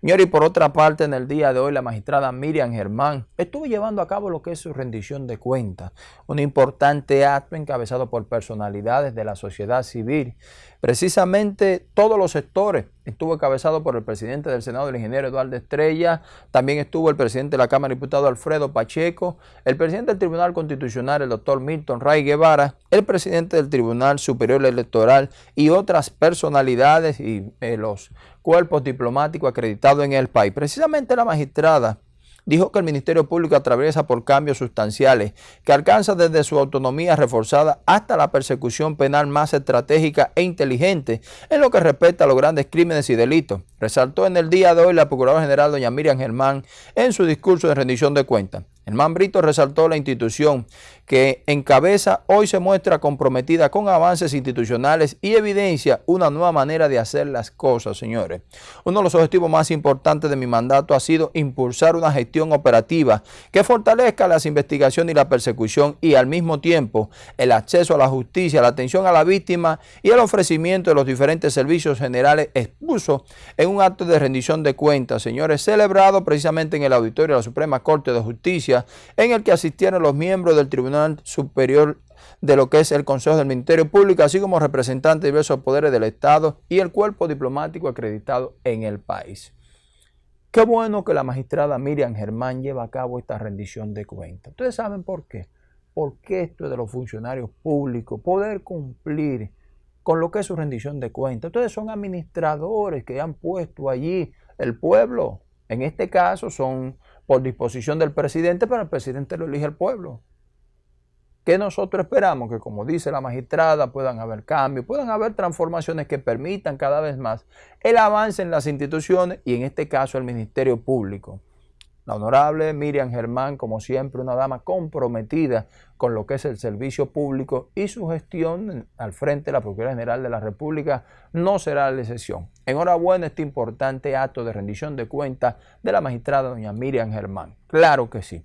Señor, y por otra parte, en el día de hoy, la magistrada Miriam Germán estuvo llevando a cabo lo que es su rendición de cuentas, un importante acto encabezado por personalidades de la sociedad civil. Precisamente todos los sectores estuvo encabezado por el presidente del Senado, el ingeniero Eduardo Estrella, también estuvo el presidente de la Cámara de Diputados, Alfredo Pacheco, el presidente del Tribunal Constitucional, el doctor Milton Ray Guevara, el presidente del Tribunal Superior Electoral y otras personalidades y eh, los cuerpos diplomáticos acreditados en el país. Precisamente la magistrada dijo que el Ministerio Público atraviesa por cambios sustanciales que alcanza desde su autonomía reforzada hasta la persecución penal más estratégica e inteligente en lo que respecta a los grandes crímenes y delitos. Resaltó en el día de hoy la Procuradora General doña Miriam Germán en su discurso de rendición de cuentas. Germán Brito resaltó la institución que encabeza hoy se muestra comprometida con avances institucionales y evidencia una nueva manera de hacer las cosas, señores. Uno de los objetivos más importantes de mi mandato ha sido impulsar una gestión operativa que fortalezca las investigaciones y la persecución y al mismo tiempo el acceso a la justicia, la atención a la víctima y el ofrecimiento de los diferentes servicios generales expuso en un acto de rendición de cuentas, señores, celebrado precisamente en el auditorio de la Suprema Corte de Justicia en el que asistieron los miembros del Tribunal Superior de lo que es el Consejo del Ministerio Público, así como representantes de diversos poderes del Estado y el cuerpo diplomático acreditado en el país. Qué bueno que la magistrada Miriam Germán lleva a cabo esta rendición de cuentas. Ustedes saben por qué. Porque esto es de los funcionarios públicos, poder cumplir con lo que es su rendición de cuentas. Ustedes son administradores que han puesto allí el pueblo. En este caso son por disposición del presidente, pero el presidente lo elige el pueblo. ¿Qué nosotros esperamos? Que como dice la magistrada, puedan haber cambios, puedan haber transformaciones que permitan cada vez más el avance en las instituciones y en este caso el Ministerio Público. La honorable Miriam Germán, como siempre, una dama comprometida con lo que es el servicio público y su gestión al frente de la Procuraduría General de la República no será la excepción. Enhorabuena este importante acto de rendición de cuentas de la magistrada doña Miriam Germán. Claro que sí.